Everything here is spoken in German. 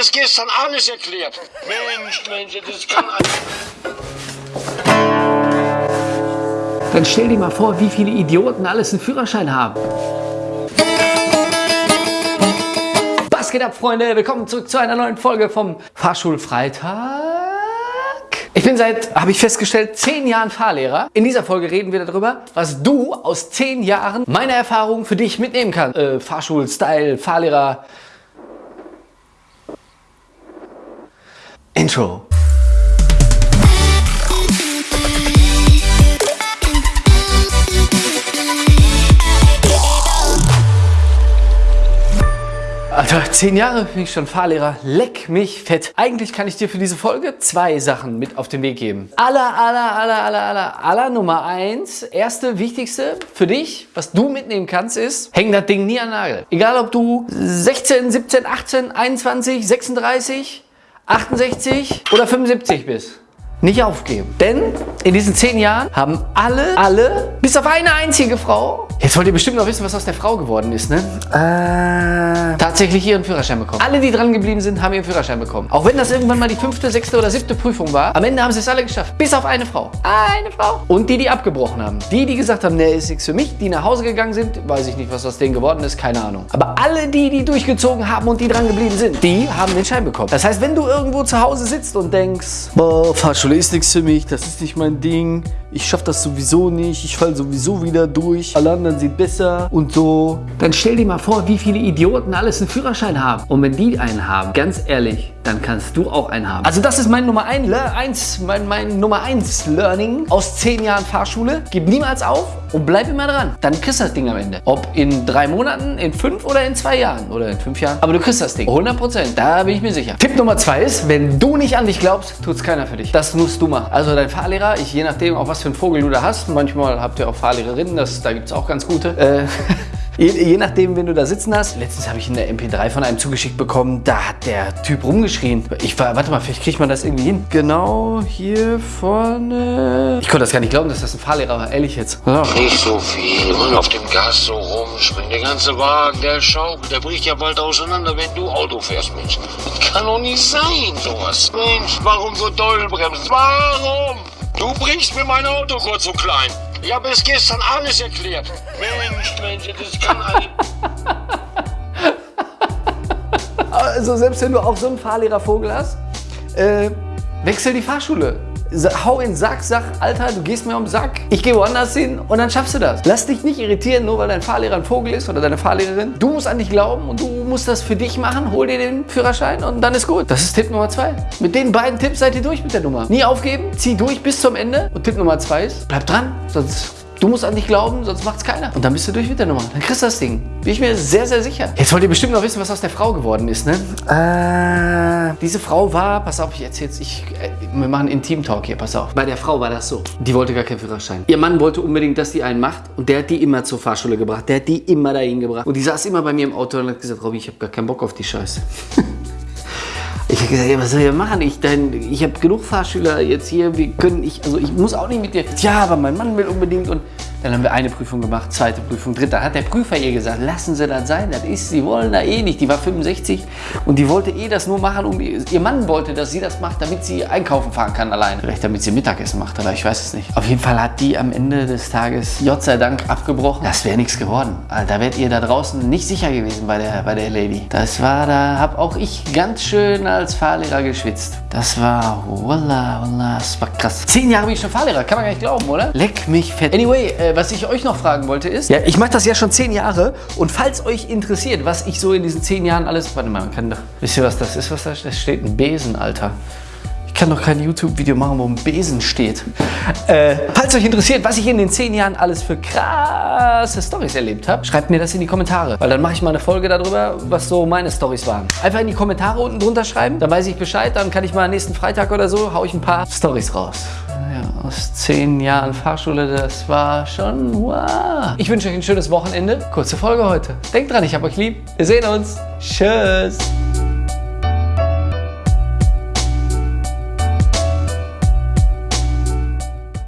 ist gestern alles erklärt. Mensch, Mensch, das kann Dann stell dir mal vor, wie viele Idioten alles einen Führerschein haben. Was geht ab, Freunde? Willkommen zurück zu einer neuen Folge vom Fahrschulfreitag. Ich bin seit, habe ich festgestellt, zehn Jahren Fahrlehrer. In dieser Folge reden wir darüber, was du aus zehn Jahren meiner Erfahrung für dich mitnehmen kannst. Äh, Fahrschul-Style, Fahrlehrer, Intro. Alter, zehn Jahre bin ich schon Fahrlehrer. Leck mich fett. Eigentlich kann ich dir für diese Folge zwei Sachen mit auf den Weg geben. Aller, aller, aller, aller, aller, aller Nummer eins, erste, wichtigste für dich, was du mitnehmen kannst, ist, häng das Ding nie an den Nagel. Egal ob du 16, 17, 18, 21, 36, 68 oder 75 bist. Nicht aufgeben. Denn in diesen zehn Jahren haben alle, alle, bis auf eine einzige Frau, jetzt wollt ihr bestimmt noch wissen, was aus der Frau geworden ist, ne? Äh, tatsächlich ihren Führerschein bekommen. Alle, die dran geblieben sind, haben ihren Führerschein bekommen. Auch wenn das irgendwann mal die fünfte, sechste oder siebte Prüfung war, am Ende haben sie es alle geschafft. Bis auf eine Frau. Eine Frau. Und die, die abgebrochen haben. Die, die gesagt haben, ne, ist nichts für mich, die nach Hause gegangen sind, weiß ich nicht, was aus denen geworden ist, keine Ahnung. Aber alle die, die durchgezogen haben und die dran geblieben sind, die haben den Schein bekommen. Das heißt, wenn du irgendwo zu Hause sitzt und denkst, boah, Fahrschule ist nichts für mich, das ist nicht mein Ding, ich schaffe das sowieso nicht, ich falle sowieso wieder durch, alle anderen sind besser und so. Dann stell dir mal vor, wie viele Idioten alles einen Führerschein haben. Und wenn die einen haben, ganz ehrlich, dann kannst du auch einen haben. Also das ist mein Nummer 1, mein, mein Nummer 1 Learning aus 10 Jahren Fahrschule. Gib niemals auf und bleib immer dran. Dann kriegst du das Ding am Ende. Ob in drei Monaten, in fünf oder in zwei Jahren oder in fünf Jahren. Aber du kriegst das Ding. 100 Prozent. Da bin ich mir sicher. Tipp Nummer 2 ist, wenn du nicht an dich glaubst, tut es keiner für dich. Das musst du machen. Also dein Fahrlehrer, ich, je nachdem, auf was für einen Vogel du da hast. Manchmal habt ihr auch Fahrlehrerinnen, das, da gibt es auch ganz gute. Äh, Je, je, nachdem, wen du da sitzen hast. Letztens habe ich in der MP3 von einem zugeschickt bekommen, da hat der Typ rumgeschrien. Ich war, warte mal, vielleicht kriegt man das irgendwie hin. Genau hier vorne. Ich konnte das gar nicht glauben, dass das ein Fahrlehrer war, ehrlich jetzt. Ja. Nicht so viel und auf dem Gas so rumspringen. Der ganze Wagen, der schaukelt, der bricht ja bald auseinander, wenn du Auto fährst, Mensch. Das kann doch nicht sein, sowas. Mensch, warum so doll bremsen? Warum? Du brichst mir mein Auto kurz so klein. Ich habe es gestern alles erklärt. Mensch, Mensch, das kann ein... Also selbst wenn du auch so einen Fahrlehrervogel hast, äh, wechsel die Fahrschule hau in den Sack, sag, Alter, du gehst mir um den Sack, ich gehe woanders hin und dann schaffst du das. Lass dich nicht irritieren, nur weil dein Fahrlehrer ein Vogel ist oder deine Fahrlehrerin. Du musst an dich glauben und du musst das für dich machen, hol dir den Führerschein und dann ist gut. Das ist Tipp Nummer zwei. Mit den beiden Tipps seid ihr durch mit der Nummer. Nie aufgeben, zieh durch bis zum Ende. Und Tipp Nummer zwei ist, bleib dran, sonst Du musst an dich glauben, sonst macht es keiner. Und dann bist du durch mit der Nummer. Dann kriegst du das Ding. Bin ich mir sehr, sehr sicher. Jetzt wollt ihr bestimmt noch wissen, was aus der Frau geworden ist, ne? Äh, diese Frau war, pass auf, ich erzähl's, ich, äh, wir machen Intim-Talk hier, pass auf. Bei der Frau war das so. Die wollte gar keinen Führerschein. Ihr Mann wollte unbedingt, dass die einen macht und der hat die immer zur Fahrschule gebracht. Der hat die immer dahin gebracht. Und die saß immer bei mir im Auto und hat gesagt, Robby, ich habe gar keinen Bock auf die Scheiße. Ich habe gesagt, ja, was soll ich machen? Ich, ich habe genug Fahrschüler jetzt hier, wir können, ich, also ich muss auch nicht mit dir. Ja, aber mein Mann will unbedingt und dann haben wir eine Prüfung gemacht, zweite Prüfung, dritte. Hat der Prüfer ihr gesagt, lassen Sie das sein, das ist, Sie wollen da eh nicht. Die war 65 und die wollte eh das nur machen, um, ihr Mann wollte, dass sie das macht, damit sie einkaufen fahren kann alleine. Vielleicht damit sie Mittagessen macht, aber ich weiß es nicht. Auf jeden Fall hat die am Ende des Tages, Gott sei Dank, abgebrochen. Das wäre nichts geworden. Also, da wärt ihr da draußen nicht sicher gewesen bei der, bei der Lady. Das war, da habe auch ich ganz schön als Fahrlehrer geschwitzt. Das war, voila, voila, das war krass. Zehn Jahre bin ich schon Fahrlehrer, kann man gar nicht glauben, oder? Leck mich fett. Anyway, äh, was ich euch noch fragen wollte ist, ja, ich mache das ja schon zehn Jahre und falls euch interessiert, was ich so in diesen zehn Jahren alles, warte mal, man kann doch, wisst ihr was das ist, was da steht? Das steht ein Besen, Alter. Ich kann doch kein YouTube-Video machen, wo ein Besen steht. Äh, falls euch interessiert, was ich in den zehn Jahren alles für krasse Stories erlebt habe, schreibt mir das in die Kommentare. Weil dann mache ich mal eine Folge darüber, was so meine Stories waren. Einfach in die Kommentare unten drunter schreiben, dann weiß ich Bescheid. Dann kann ich mal nächsten Freitag oder so, hau ich ein paar Stories raus ja, aus zehn Jahren Fahrschule, das war schon wow. Ich wünsche euch ein schönes Wochenende. Kurze Folge heute. Denkt dran, ich hab euch lieb. Wir sehen uns. Tschüss.